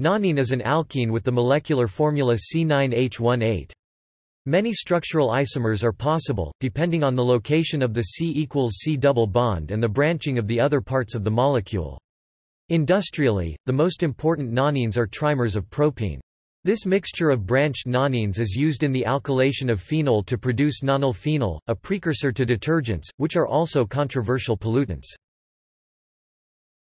Nonene is an alkene with the molecular formula C9H18. Many structural isomers are possible, depending on the location of the C equals C double bond and the branching of the other parts of the molecule. Industrially, the most important nonenes are trimers of propene. This mixture of branched nonenes is used in the alkylation of phenol to produce nonylphenol, a precursor to detergents, which are also controversial pollutants.